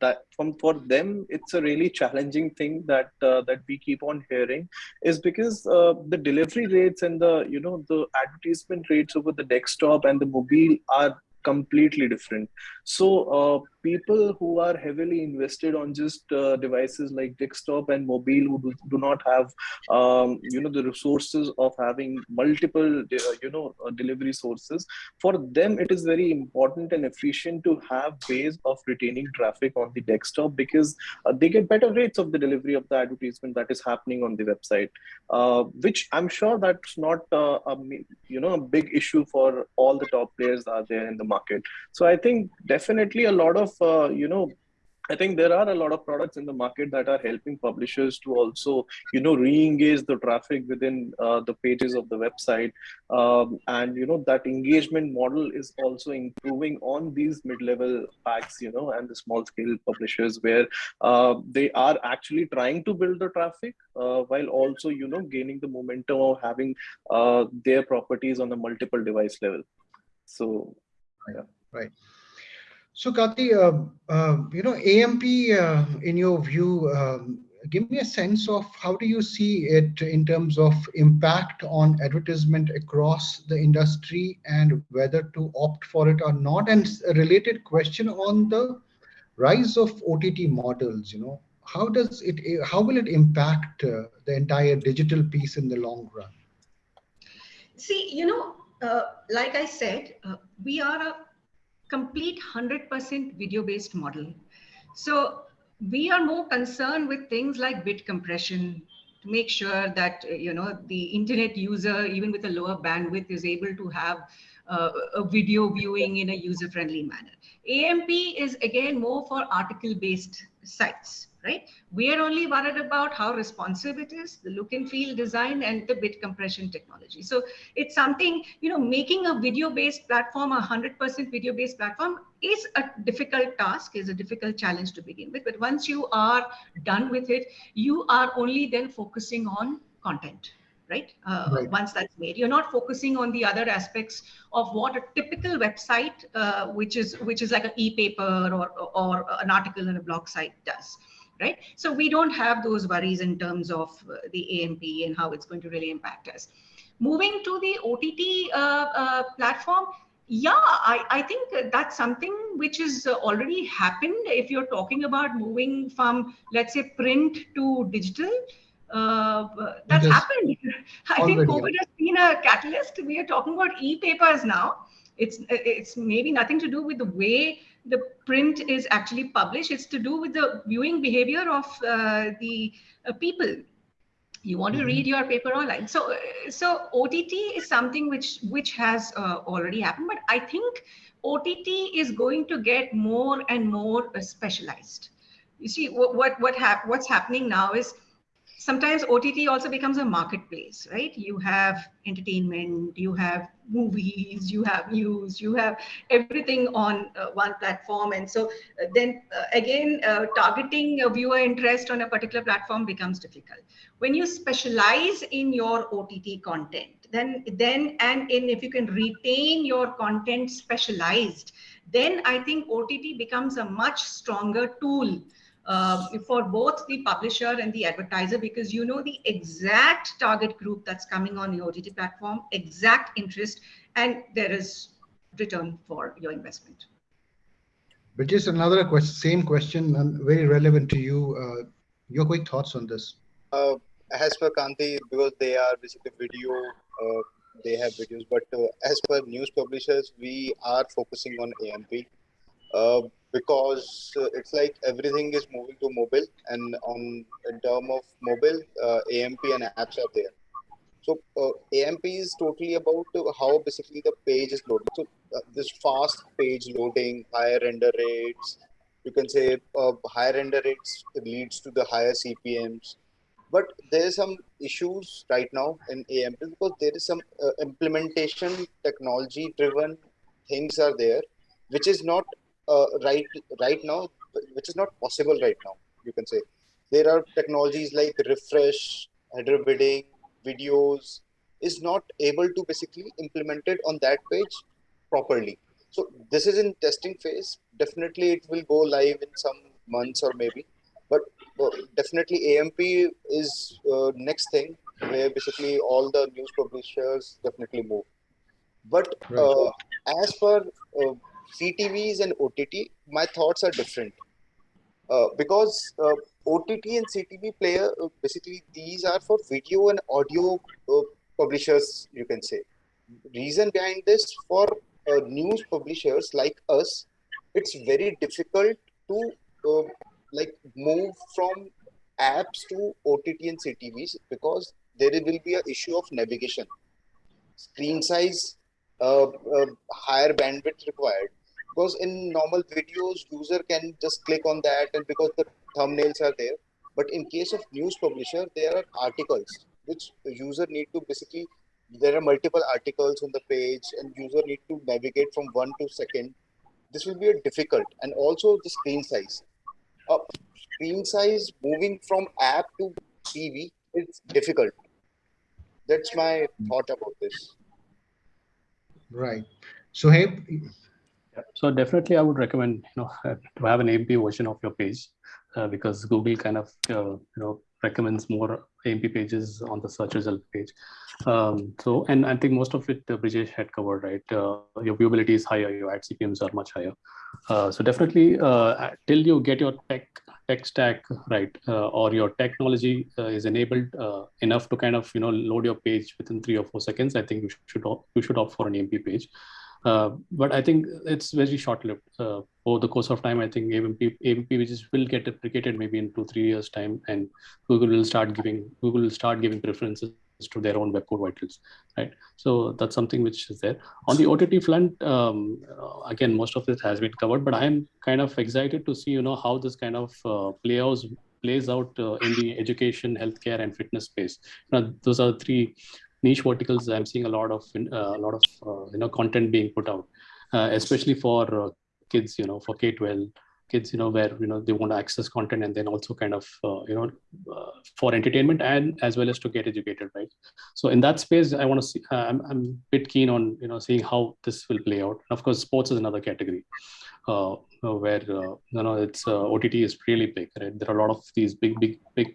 that from for them it's a really challenging thing that uh, that we keep on hearing is because uh, the delivery rates and the you know the advertisement rates over the desktop and the mobile are completely different. So uh, people who are heavily invested on just uh, devices like desktop and mobile who do, not have um, you know the resources of having multiple uh, you know delivery sources for them it is very important and efficient to have ways of retaining traffic on the desktop because they get better rates of the delivery of the advertisement that is happening on the website uh, which i'm sure that's not uh, a you know a big issue for all the top players are there in the market so i think definitely a lot of uh, you know I think there are a lot of products in the market that are helping publishers to also, you know, re-engage the traffic within uh, the pages of the website, um, and you know that engagement model is also improving on these mid-level packs, you know, and the small-scale publishers where uh, they are actually trying to build the traffic uh, while also, you know, gaining the momentum of having uh, their properties on a multiple device level. So, Right. So, Kanti, uh, uh, you know, AMP, uh, in your view, um, give me a sense of how do you see it in terms of impact on advertisement across the industry and whether to opt for it or not? And a related question on the rise of OTT models, you know, how does it, how will it impact uh, the entire digital piece in the long run? See, you know, uh, like I said, uh, we are a complete 100% video based model. So we are more concerned with things like bit compression to make sure that you know the internet user even with a lower bandwidth is able to have uh, a video viewing in a user friendly manner amp is again more for article based sites right? We are only worried about how responsive it is, the look and feel design and the bit compression technology. So it's something, you know, making a video-based platform, a 100% video-based platform is a difficult task, is a difficult challenge to begin with. But once you are done with it, you are only then focusing on content. Right? Uh, right? Once that's made, you're not focusing on the other aspects of what a typical website, uh, which is which is like an e-paper or or an article in a blog site does right? So we don't have those worries in terms of uh, the AMP and how it's going to really impact us. Moving to the OTT uh, uh, platform, yeah, I, I think that's something which is already happened. If you're talking about moving from, let's say, print to digital, uh, that's happened. I think COVID has been a catalyst. We are talking about e-papers now. It's it's maybe nothing to do with the way the print is actually published. It's to do with the viewing behavior of uh, the uh, people. You want to read mm-hmm. your paper online. So, so OTT is something which which has uh, already happened, but I think OTT is going to get more and more uh, specialized. You see, what what what hap what's happening now is sometimes OTT also becomes a marketplace, right? You have entertainment, you have movies, you have news, you have everything on uh, one platform. And so uh, then uh, again, uh, targeting a viewer interest on a particular platform becomes difficult. When you specialize in your OTT content, then, then and in if you can retain your content specialized, then I think OTT becomes a much stronger tool uh, for both the publisher and the advertiser because you know the exact target group that's coming on your OTT platform, exact interest, and there is return for your investment. But just another question, same question, and very relevant to you. Uh, your quick thoughts on this? Uh, as per Kanti, because they are basically video, uh, they have videos. But uh, as per news publishers, we are focusing on AMP uh, because uh, it's like everything is moving to mobile and on in term of mobile uh, amp and apps are there. So uh, amp is totally about how basically the page is loaded so uh, this fast page loading higher render rates you can say higher render rates leads to the higher cpms but there is some issues right now in amp because there is some implementation technology driven things are there which is not uh, right right now which is not possible right now you can say. There are technologies like refresh header bidding videos is not able to basically implement it on that page properly. So this is in testing phase. Definitely it will go live in some months or maybe. But uh, definitely amp is uh, next thing where basically all the news publishers definitely move. But uh, as per uh, CTVs and OTT, my thoughts are different. Uh, because uh, OTT and CTV player, uh, basically these are for video and audio uh, publishers, you can say. Reason behind this, for uh, news publishers like us, it's very difficult to uh, like move from apps to OTT and CTVs because there will be an issue of navigation. Screen size, higher bandwidth required because in normal videos user can just click on that and because the thumbnails are there. But in case of news publisher there are articles which user need to basically there are multiple articles on the page and user need to navigate from one to second. This will be a difficult and also the screen size. Uh, screen size moving from app to tv it's difficult. That's my thought about this. Right. Suhaib. So definitely, I would recommend you know to have an AMP version of your page uh, because Google kind of uh, you know recommends more AMP pages on the search result page. Um, so and I think most of it uh, Brijesh had covered right. Uh, your viewability is higher, your ad CPMS are much higher. Uh, so definitely, uh, till you get your tech tech stack right or your technology is enabled enough to kind of you know load your page within three or four seconds, I think you should you should opt for an AMP page. Uh, but I think it's very short-lived. Uh, over the course of time, I think AMP, AMP will get replicated maybe in two, three years' time, and Google will start giving Google will start giving preferences to their own web code vitals, right? So that's something which is there. On the OTT front, um, again, most of it has been covered, but I am kind of excited to see, you know, how this kind of uh, plays plays out uh, in the education, healthcare, and fitness space. Now, those are three niche verticals i'm seeing a lot of uh, a lot of uh, you know content being put out uh, especially for uh, kids you know for k-12 kids you know where you know they want to access content and then also kind of uh, you know uh, for entertainment and as well as to get educated right? So in that space i want to see I'm, I'm a bit keen on you know seeing how this will play out. And of course sports is another category where you know it's ott is really big right? There are a lot of these big big big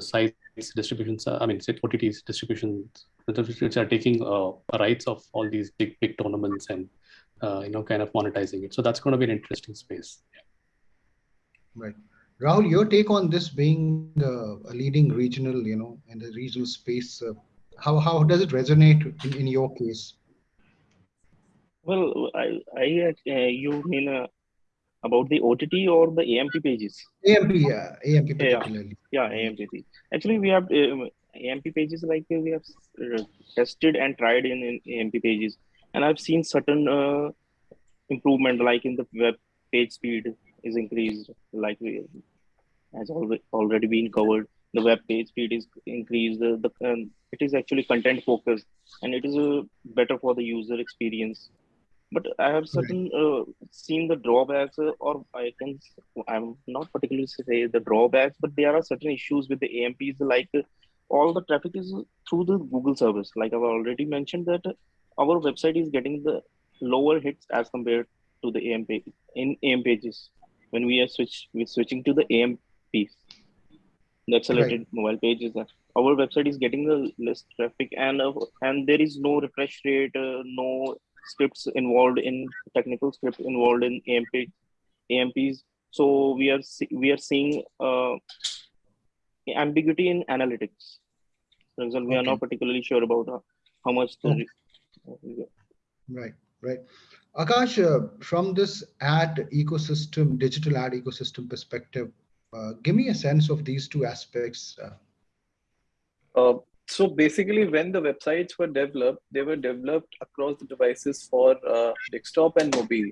sites distributions, I mean, OTTs distributions, which are taking uh, rights of all these big, big tournaments and, uh, you know, kind of monetizing it. So that's going to be an interesting space. Yeah. Right. Rahul, your take on this being uh, a leading regional, you know, in the regional space, uh, how, how does it resonate in, in your case? Well, I, I uh, you mean uh, about the OTT or the AMP pages? AMP, yeah, AMP particularly. Yeah, yeah AMP. Actually, we have um, AMP pages like we have uh, tested and tried in, in AMP pages, and I've seen certain uh, improvement, like in the web page speed is increased, like we, has already already been covered. The web page speed is increased. The, the um, it is actually content focused, and it is uh, better for the user experience but I have certain uh, seen the drawbacks, uh, or I can I'm not particularly say the drawbacks, but there are certain issues with the AMPs. Like uh, all the traffic is through the Google service. Like I've already mentioned that our website is getting the lower hits as compared to the AMP in AMP pages when we are switch we're switching to the AMPs. The accelerated right. mobile pages. Our website is getting the less traffic, and uh, and there is no refresh rate, uh, no scripts involved in technical scripts involved in AMP, AMPs. So we are we are seeing uh, ambiguity in analytics. For example, we okay. are not particularly sure about uh, how much the right right? Akash, uh, from this ad ecosystem, digital ad ecosystem perspective, uh, give me a sense of these two aspects. Uh. Uh, so basically, when the websites were developed, they were developed across the devices for uh, desktop and mobile.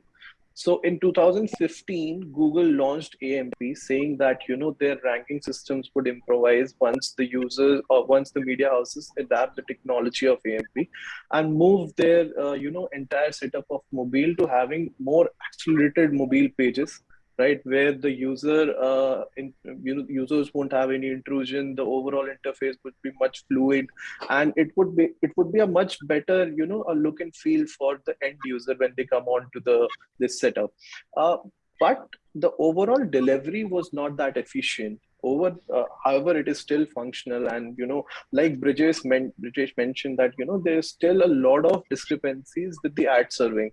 So in 2015, Google launched AMP, saying that you know their ranking systems would improvise once the users or once the media houses adapt the technology of AMP and move their uh, you know entire setup of mobile to having more accelerated mobile pages right where the user uh, in, you know users won't have any intrusion. The overall interface would be much fluid and it would be it would be a much better you know a look and feel for the end user when they come on to the this setup. Uh, but the overall delivery was not that efficient. Over uh, however it is still functional and you know like Brijesh, men- Brijesh mentioned that you know there's still a lot of discrepancies with the ad serving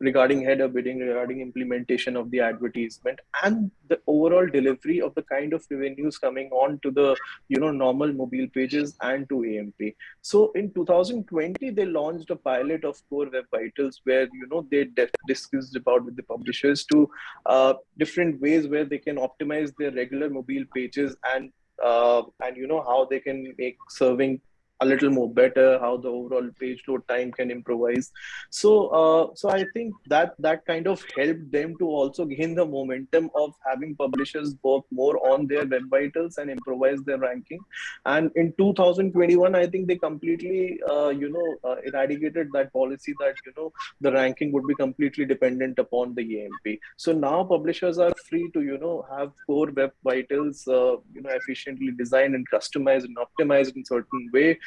regarding header bidding, regarding implementation of the advertisement, and the overall delivery of the kind of revenues coming on to the you know normal mobile pages and to AMP. So in 2020, they launched a pilot of Core Web Vitals where you know they discussed about with the publishers to uh, different ways where they can optimize their regular mobile pages and uh, and you know how they can make serving a little more better how the overall page load time can improvise. So uh, so i think that that kind of helped them to also gain the momentum of having publishers work more on their web vitals and improvise their ranking. And in 2021 i think they completely uh, you know uh, eradicated that policy that you know the ranking would be completely dependent upon the amp so now publishers are free to you know have core web vitals uh, you know efficiently designed and customized and optimized in certain way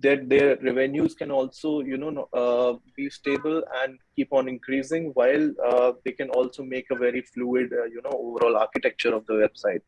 that their revenues can also you know uh, be stable and keep on increasing while uh, they can also make a very fluid uh, you know overall architecture of the website.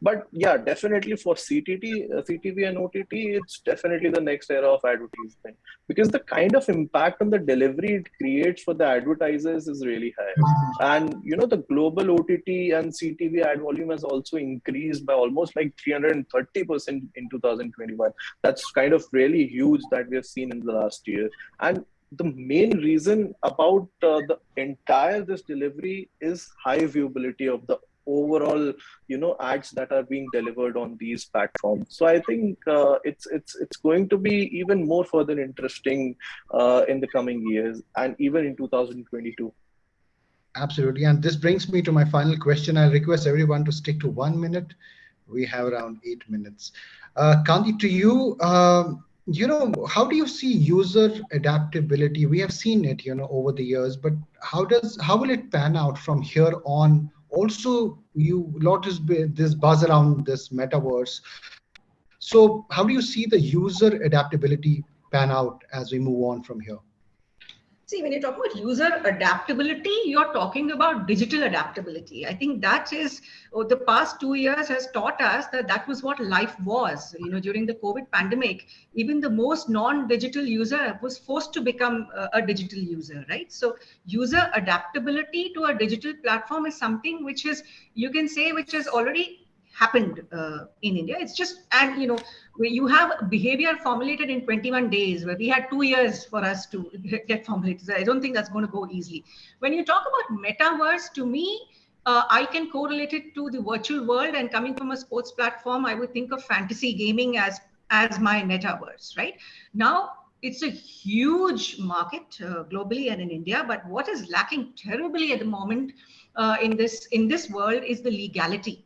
But yeah definitely for ctt uh, ctv and ott it's definitely the next era of advertisement because the kind of impact on the delivery it creates for the advertisers is really high. And you know the global ott and ctv ad volume has also increased by almost like 330% in 2021 that's kind of really huge that we have seen in the last year. And the main reason about uh, the entire this delivery is high viewability of the overall you know ads that are being delivered on these platforms. So i think uh, it's it's it's going to be even more further interesting uh, in the coming years and even in 2022 absolutely. And this brings me to my final question. I'll request everyone to stick to one minute we have around eight minutes. Uh, Kanti, to you um, you know how do you see user adaptability? We have seen it you know over the years but how does how will it pan out from here on? Also you lot is this buzz around this metaverse. So how do you see the user adaptability pan out as we move on from here See, when you talk about user adaptability, you're talking about digital adaptability. I think that is oh, the past two years has taught us that that was what life was. You know, during the COVID pandemic, even the most non-digital user was forced to become a, a digital user, right? So, user adaptability to a digital platform is something which is, you can say, which has already happened uh, in India. It's just, and you know, you have behavior formulated in 21 days where we had two years for us to get formulated. I don't think that's going to go easily. When you talk about metaverse, to me, uh, I can correlate it to the virtual world and coming from a sports platform, I would think of fantasy gaming as, as my metaverse, right? Now, it's a huge market uh, globally and in India, but what is lacking terribly at the moment uh, in this in this world is the legality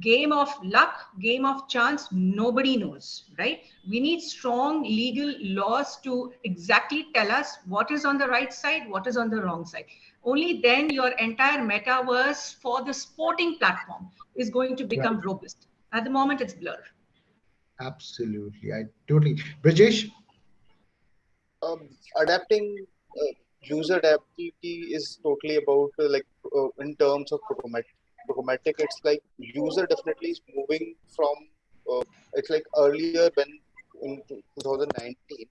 game of luck, game of chance, nobody knows, right? We need strong legal laws to exactly tell us what is on the right side, what is on the wrong side. Only then your entire metaverse for the sporting platform is going to become right. robust. At the moment, it's blur. Absolutely. I totally. Brijesh? Um, adapting uh, user adaptability is totally about uh, like uh, in terms of programmatic programmatic, it's like user definitely is moving from. Uh, it's like earlier when in 2019,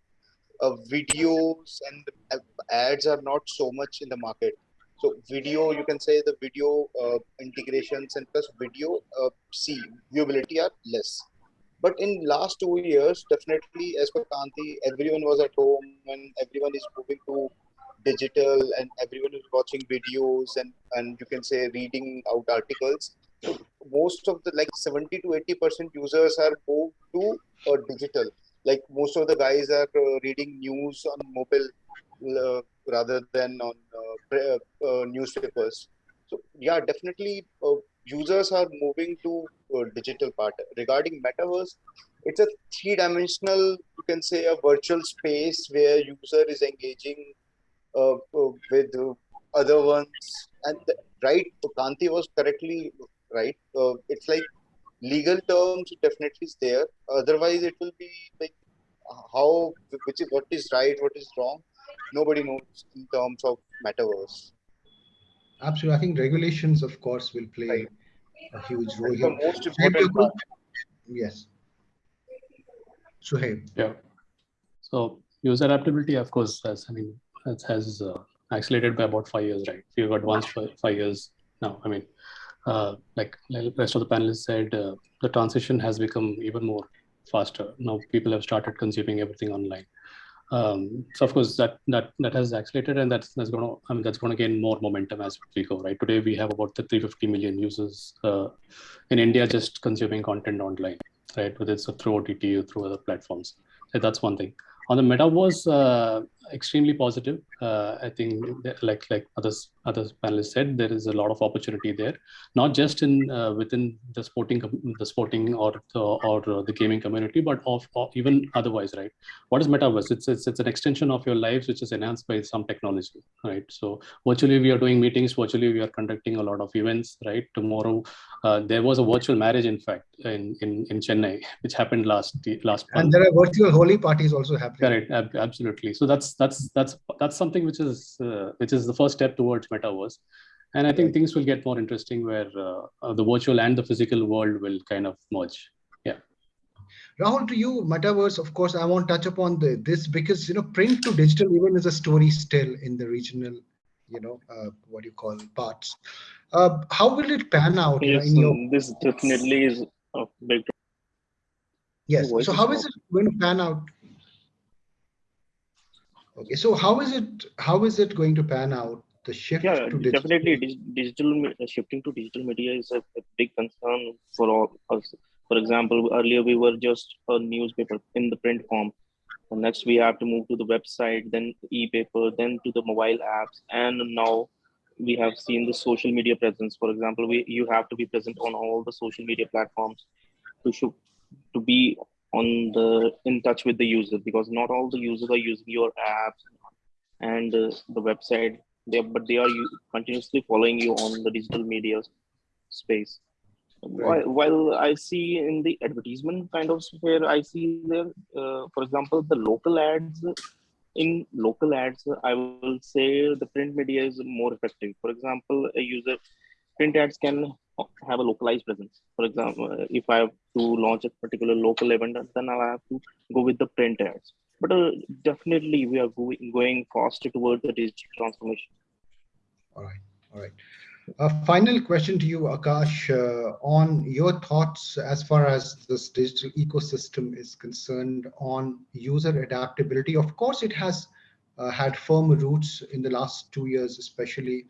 uh, videos and ads are not so much in the market. So video, you can say the video uh, integrations and plus video uh, see viewability are less. But in last two years, definitely as per Kanti, everyone was at home and everyone is moving to digital and everyone is watching videos and and you can say reading out articles. Most of the like 70 to 80 percent users are moved to uh, digital. Like most of the guys are uh, reading news on mobile uh, rather than on uh, uh, newspapers. So yeah definitely uh, users are moving to digital part. Regarding metaverse it's a three dimensional you can say a virtual space where user is engaging with other ones and the, right kanti was correctly right? Uh, it's like legal terms definitely is there. Otherwise, it will be like how which is what is right, what is wrong. Nobody knows in terms of metaverse. Absolutely, I think regulations, of course, will play right. a huge role here. most important part. Yes. Suhaib. Yeah. So user adaptability, of course, has I mean, has, has uh, accelerated by about five years, right? We've advanced for five years now. I mean, uh, like, the rest of the panelists said, uh, the transition has become even more faster. Now people have started consuming everything online. Um, so of course that that that has accelerated, and that's that's going to I mean that's going to gain more momentum as we go. Right today we have about the 350 million users uh, in India just consuming content online. Right, whether it's through OTT or through other platforms. So that's one thing on the metaverse uh, extremely positive. Uh, i think like like others others panelists said there is a lot of opportunity there not just in uh, within the sporting the sporting or the, or the gaming community but of, of, even otherwise right? What is metaverse? It's, it's it's an extension of your lives which is enhanced by some technology right? So virtually we are doing meetings virtually we are conducting a lot of events right? Tomorrow uh, there was a virtual marriage in fact in in, in chennai which happened last last month. and there are virtual Holi parties also happening. Correct, absolutely. So that's that's that's that's something which is uh, which is the first step towards metaverse, and I think things will get more interesting where uh, the virtual and the physical world will kind of merge. Yeah. Rahul, to you, metaverse. Of course, I won't touch upon the, this because you know print to digital even is a story still in the regional, you know, uh, what do you call parts. Uh, how will it pan out? Yes, you know, your... this definitely is a big. Yes. So how is it going to pan out Okay, so how is it how is it going to pan out? The shift yeah, to digital? definitely digital uh, shifting to digital media is a, a big concern for all us. For example, earlier we were just a newspaper in the print form. And next we have to move to the website, then e-paper, then to the mobile apps, and now we have seen the social media presence. For example, we you have to be present on all the social media platforms to show, to be on the in touch with the user because not all the users are using your apps and uh, the website. They but they are continuously following you on the digital media space. Right. while, while i see in the advertisement kind of sphere i see there uh, for example the local ads in local ads i will say the print media is more effective. For example a user print ads can have a localized presence. For example, if I have to launch a particular local event, then I have to go with the print ads. But uh, definitely, we are going going faster towards the digital transformation. All right, all right. A final question to you, Akash, uh, on your thoughts as far as this digital ecosystem is concerned on user adaptability. Of course, it has uh, had firm roots in the last two years, especially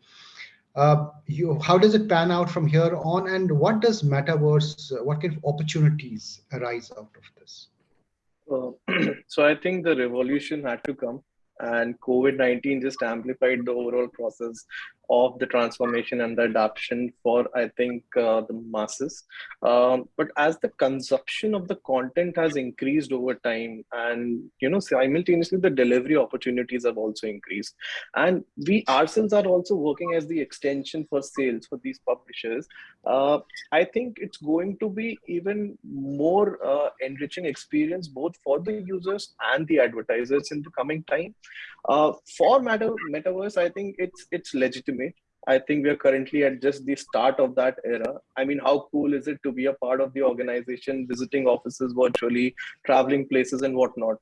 you, how does it pan out from here on and what does metaverse, uh, what kind of opportunities arise out of this? Uh, so I think the revolution had to come and COVID-19 just amplified the overall process of the transformation and the adoption for i think uh, the masses. Um, but as the consumption of the content has increased over time and you know simultaneously the delivery opportunities have also increased. And we ourselves are also working as the extension for sales for these publishers. Uh, i think it's going to be even more uh, enriching experience both for the users and the advertisers in the coming time. Uh, for meta metaverse i think it's it's legitimate I think we are currently at just the start of that era. I mean, how cool is it to be a part of the organization, visiting offices virtually, traveling places and whatnot?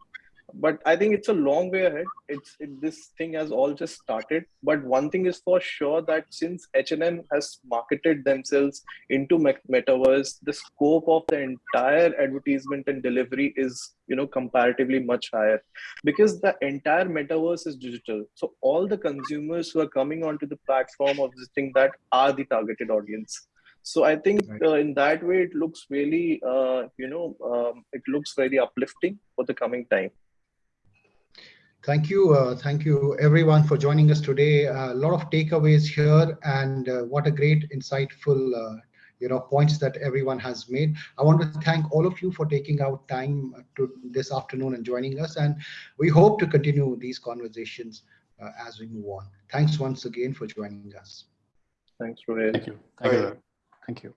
But I think it's a long way ahead. It's it, this thing has all just started. But one thing is for sure that since H&M has marketed themselves into metaverse, the scope of the entire advertisement and delivery is you know comparatively much higher because the entire metaverse is digital. So all the consumers who are coming onto the platform of this thing that are the targeted audience. So I think uh, in that way, it looks really, uh, you know, um, it looks very uplifting for the coming time. Thank you. Uh, thank you everyone for joining us today. A lot of takeaways here and uh, what a great insightful uh, you know points that everyone has made. I want to thank all of you for taking out time to this afternoon and joining us. And we hope to continue these conversations uh, as we move on. Thanks once again for joining us. Thanks, Rohit. Thank you. Thank you. Thank you.